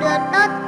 được tốt